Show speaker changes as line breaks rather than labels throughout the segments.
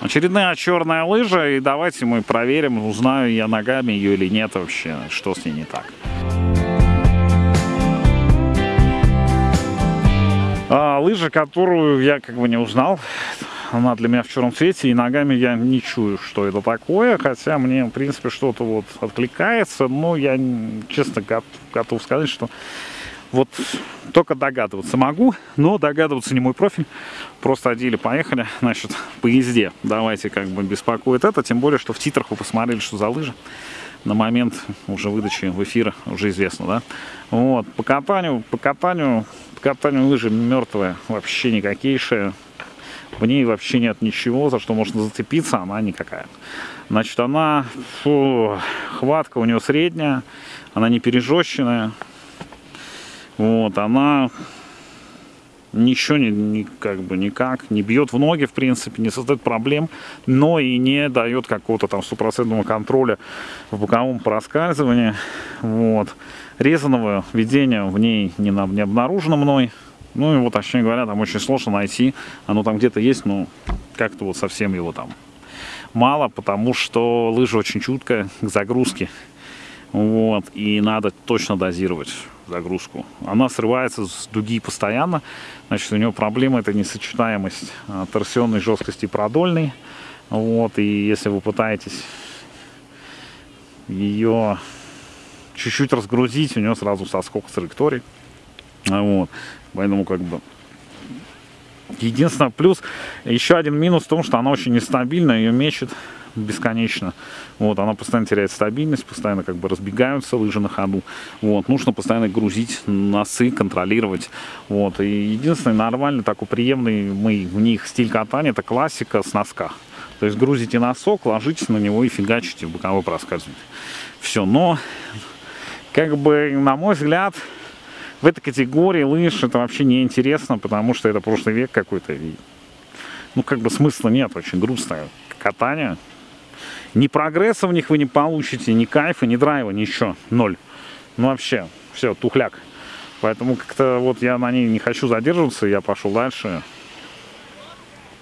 Очередная черная лыжа, и давайте мы проверим, узнаю я ногами ее или нет вообще, что с ней не так. А, лыжа, которую я как бы не узнал, она для меня в черном цвете, и ногами я не чую, что это такое, хотя мне, в принципе, что-то вот откликается, но я, честно, готов сказать, что вот только догадываться могу, но догадываться не мой профиль. Просто одели, поехали, значит, по езде. Давайте как бы беспокоит это, тем более, что в титрах вы посмотрели, что за лыжи. На момент уже выдачи в эфира уже известно, да? Вот, по катанию, по катанию, по катанию лыжи мертвая, вообще никакейшая. В ней вообще нет ничего, за что можно зацепиться, она никакая. Значит, она, фу, хватка у нее средняя, она не пережещенная, вот, она ничего не, не, как бы никак не бьет в ноги, в принципе, не создает проблем, но и не дает какого-то там стопроцентного контроля в боковом проскальзывании. Вот. Резаного ведения в ней не, не обнаружено мной. Ну, его, точнее говоря, там очень сложно найти. Оно там где-то есть, но как-то вот совсем его там мало, потому что лыжа очень чуткая к загрузке. Вот, и надо точно дозировать загрузку. Она срывается с дуги постоянно. Значит, у нее проблема это несочетаемость а, торсионной жесткости и продольной. Вот, и если вы пытаетесь ее чуть-чуть разгрузить, у нее сразу соскок с траектории. Вот, поэтому как бы Единственное, плюс, еще один минус в том, что она очень нестабильна, ее мечет бесконечно. Вот, она постоянно теряет стабильность, постоянно как бы разбегаются лыжи на ходу. Вот, нужно постоянно грузить носы, контролировать. Вот, и единственный нормальный, такой приемный мы в них стиль катания, это классика с носка. То есть грузите носок, ложитесь на него и фигачите боковой проскальзывание. Все, но, как бы, на мой взгляд, в этой категории лыж это вообще не интересно, потому что это прошлый век какой-то. Ну, как бы смысла нет, очень грустное катание. Ни прогресса в них вы не получите, ни кайфа, ни драйва, ничего. Ноль. Ну вообще, все, тухляк. Поэтому как-то вот я на ней не хочу задерживаться, я пошел дальше.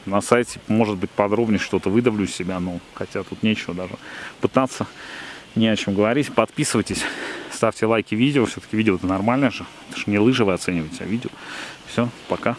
На сайте, может быть, подробнее что-то выдавлю из себя, но хотя тут нечего даже пытаться, не о чем говорить. Подписывайтесь, ставьте лайки видео, все-таки видео это нормально же. Это же не лыжи вы оцениваете, а видео. Все, пока.